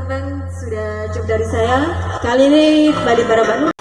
teman-teman sudah cukup dari saya. Kali ini Bali Barabanu.